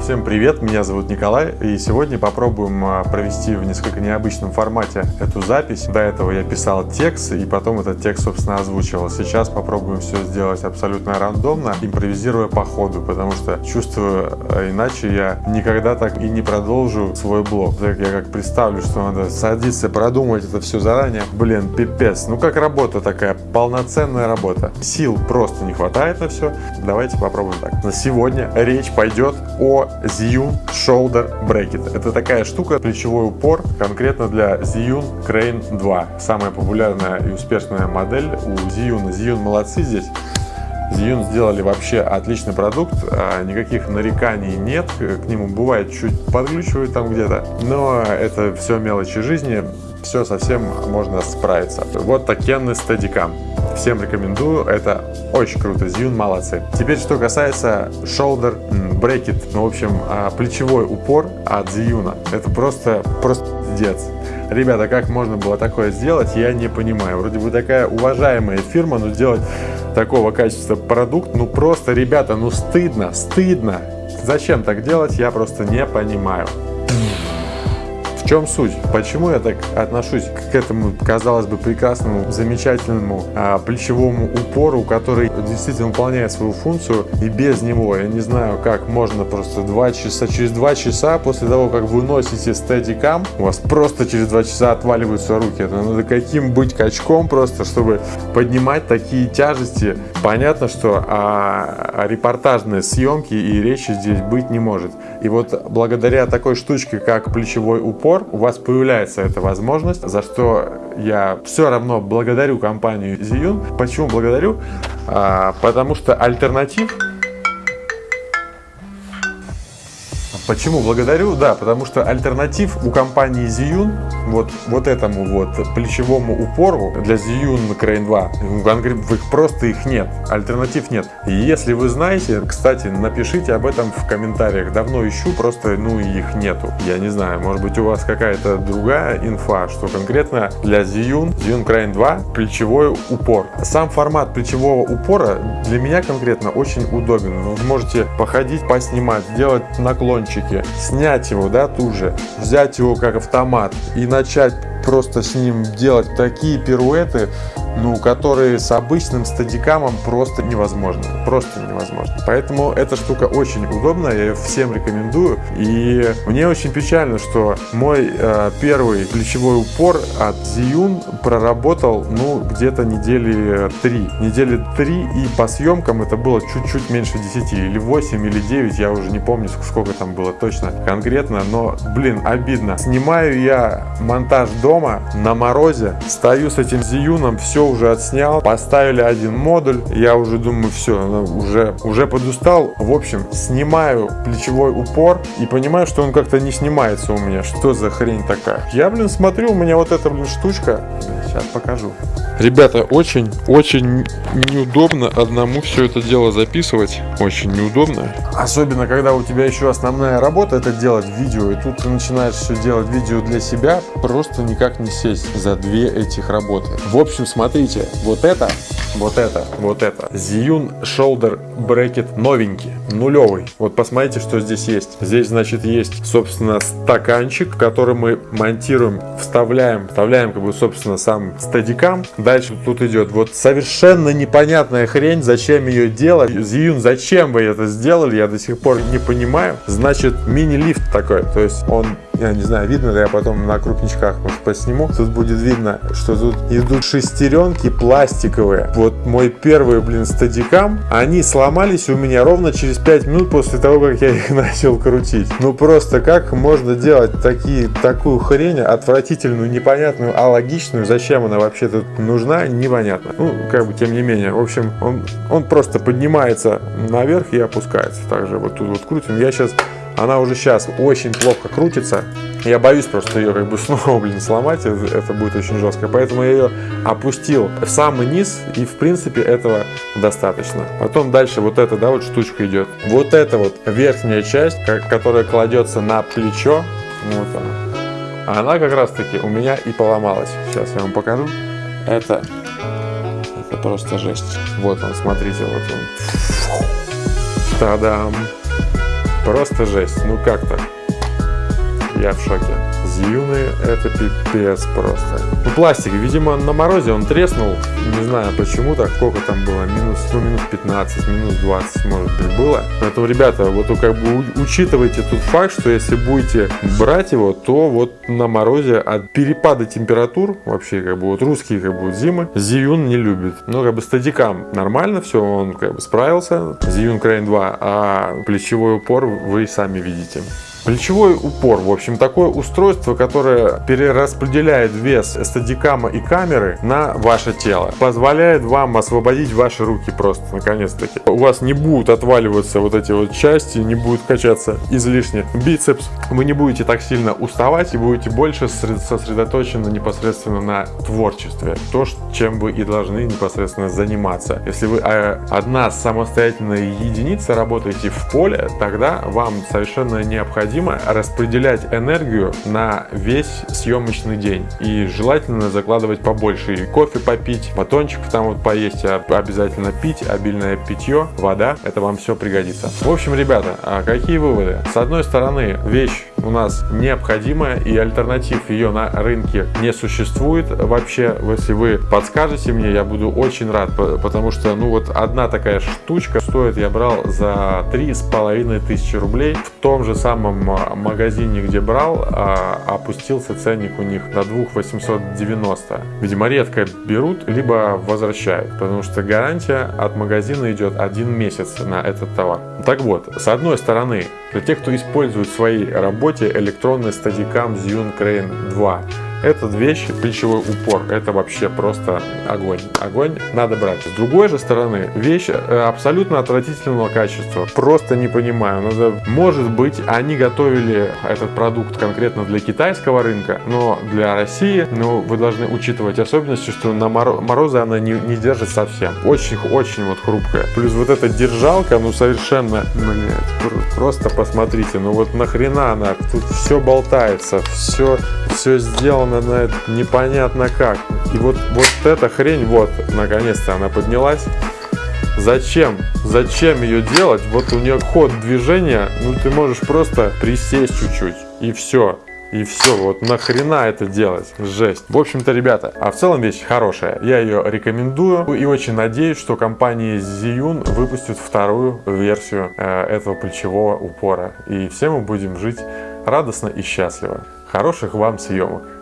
Всем привет, меня зовут Николай, и сегодня попробуем а, провести в несколько необычном формате эту запись. До этого я писал текст, и потом этот текст, собственно, озвучивал. Сейчас попробуем все сделать абсолютно рандомно, импровизируя по ходу, потому что чувствую, а, иначе я никогда так и не продолжу свой блог. Так я как представлю, что надо садиться, продумать это все заранее. Блин, пипец. Ну как работа такая, полноценная работа. Сил просто не хватает на все. Давайте попробуем так. На сегодня речь пойдет о Zhiyun Shoulder Bracket. Это такая штука, плечевой упор, конкретно для Zhiyun Crane 2. Самая популярная и успешная модель у Zhiyun. Zhiyun молодцы здесь. Zhiyun сделали вообще отличный продукт, а никаких нареканий нет, к нему бывает чуть подглючивает там где-то, но это все мелочи жизни, все совсем можно справиться. Вот такенный стадикам. Всем рекомендую, это очень круто, Zhiyun молодцы. Теперь, что касается shoulder bracket, ну, в общем, а, плечевой упор от Zhiyun, это просто, просто пиздец. Ребята, как можно было такое сделать, я не понимаю. Вроде бы такая уважаемая фирма, но сделать такого качества продукт, ну просто, ребята, ну стыдно, стыдно. Зачем так делать, я просто не понимаю чем суть? Почему я так отношусь к этому, казалось бы, прекрасному, замечательному а, плечевому упору, который действительно выполняет свою функцию, и без него, я не знаю, как можно просто два часа, через два часа после того, как вы носите стедикам, у вас просто через два часа отваливаются руки. Это надо каким быть качком просто, чтобы поднимать такие тяжести. Понятно, что а, репортажные съемки и речи здесь быть не может. И вот благодаря такой штучке, как плечевой упор, пор у вас появляется эта возможность, за что я все равно благодарю компанию Ziyun. Почему благодарю? А, потому что альтернатив Почему благодарю? Да, потому что альтернатив у компании Ziyun, вот, вот этому вот плечевому упору для Ziyun Crane 2, их просто их нет, альтернатив нет. Если вы знаете, кстати, напишите об этом в комментариях. Давно ищу, просто ну их нету. Я не знаю, может быть у вас какая-то другая инфа, что конкретно для Ziyun, Ziyun Crane 2 плечевой упор. Сам формат плечевого упора для меня конкретно очень удобен. Вы можете походить, поснимать, сделать наклончик кончике, снять его, да, тут же, взять его как автомат и начать просто с ним делать такие пируэты, ну, которые с обычным стадикамом просто невозможно. Просто невозможно. Поэтому эта штука очень удобная, я ее всем рекомендую. И мне очень печально, что мой э, первый плечевой упор от Ziyun проработал, ну, где-то недели три. Недели три, и по съемкам это было чуть-чуть меньше 10, или 8, или 9, я уже не помню, сколько там было точно конкретно, но, блин, обидно. Снимаю я монтаж дома на морозе, стою с этим Ziyun, все все уже отснял, поставили один модуль, я уже думаю, все, ну, уже, уже подустал. В общем, снимаю плечевой упор и понимаю, что он как-то не снимается у меня. Что за хрень такая? Я, блин, смотрю, у меня вот эта, блин, штучка. Сейчас покажу. Ребята, очень-очень неудобно одному все это дело записывать. Очень неудобно. Особенно, когда у тебя еще основная работа это делать видео, и тут ты начинаешь все делать видео для себя, просто никак не сесть за две этих работы. В общем, смотрите, вот это, вот это, вот это. Zhiyun Shoulder Bracket новенький, нулевый. Вот посмотрите, что здесь есть. Здесь, значит, есть, собственно, стаканчик, который мы монтируем, вставляем, вставляем, как бы, собственно, сам стадикам. Дальше тут идет вот совершенно непонятная хрень, зачем ее делать. Зиюн, зачем вы это сделали, я до сих пор не понимаю. Значит, мини-лифт такой, то есть он я не знаю, видно ли, я потом на крупничках может посниму. Тут будет видно, что тут идут шестеренки пластиковые. Вот мой первый, блин, стадикам, они сломались у меня ровно через 5 минут после того, как я их начал крутить. Ну просто как можно делать такие, такую хрень, отвратительную, непонятную, а логичную, зачем она вообще тут нужна, непонятно. Ну, как бы, тем не менее, в общем, он, он просто поднимается наверх и опускается. Также вот тут вот крутим. Я сейчас она уже сейчас очень плохо крутится. Я боюсь просто ее как бы снова, блин, сломать, это будет очень жестко. Поэтому я ее опустил в самый низ, и в принципе этого достаточно. Потом дальше вот эта, да, вот штучка идет. Вот эта вот верхняя часть, которая кладется на плечо, вот она. Она как раз таки у меня и поломалась. Сейчас я вам покажу. Это, это просто жесть. Вот он, смотрите, вот он. Та-дам! Просто жесть. Ну как так? Я в шоке. Зиюны это пипец просто. Ну пластик, видимо на морозе он треснул. Не знаю почему так, сколько там было, минус, ну минус 15, минус 20 может быть было. Поэтому, ребята, вот как бы учитывайте тот факт, что если будете брать его, то вот на морозе от перепада температур, вообще как бы вот русские как бы зимы, Зиюн не любит. Ну как бы стадикам нормально все, он как бы справился. Зиюн Крейн 2, а плечевой упор вы сами видите. Плечевой упор, в общем, такое устройство, которое перераспределяет вес стадикама и камеры на ваше тело. Позволяет вам освободить ваши руки просто, наконец-таки. У вас не будут отваливаться вот эти вот части, не будет качаться излишне бицепс. Вы не будете так сильно уставать и будете больше сосредоточены непосредственно на творчестве. То, чем вы и должны непосредственно заниматься. Если вы э, одна самостоятельная единица работаете в поле, тогда вам совершенно необходимо необходимо распределять энергию на весь съемочный день. И желательно закладывать побольше. И кофе попить, батончик там вот поесть, а обязательно пить, обильное питье, вода. Это вам все пригодится. В общем, ребята, а какие выводы? С одной стороны, вещь у нас необходимая и альтернатив ее на рынке не существует вообще. Если вы подскажете мне, я буду очень рад, потому что ну вот одна такая штучка стоит, я брал за три с половиной тысячи рублей в том же самом магазине, где брал, а, опустился ценник у них до 2890. Видимо, редко берут, либо возвращают, потому что гарантия от магазина идет один месяц на этот товар. Так вот, с одной стороны, для тех, кто использует в своей работе электронный стадикам Zune Crane 2, эта вещь, плечевой упор, это вообще просто огонь. Огонь надо брать. С другой же стороны, вещь э, абсолютно отвратительного качества. Просто не понимаю. Надо, может быть, они готовили этот продукт конкретно для китайского рынка, но для России, ну, вы должны учитывать особенности, что на морозы она не, не держит совсем. Очень-очень вот хрупкая. Плюс вот эта держалка, ну, совершенно, блядь, просто посмотрите, ну вот нахрена она, тут все болтается, все, все сделано на это непонятно как. И вот, вот эта хрень, вот, наконец-то она поднялась. Зачем? Зачем ее делать? Вот у нее ход движения, ну ты можешь просто присесть чуть-чуть и все. И все, вот нахрена это делать? Жесть. В общем-то, ребята, а в целом вещь хорошая. Я ее рекомендую и очень надеюсь, что компания Ziyun выпустит вторую версию э, этого плечевого упора. И все мы будем жить радостно и счастливо. Хороших вам съемок!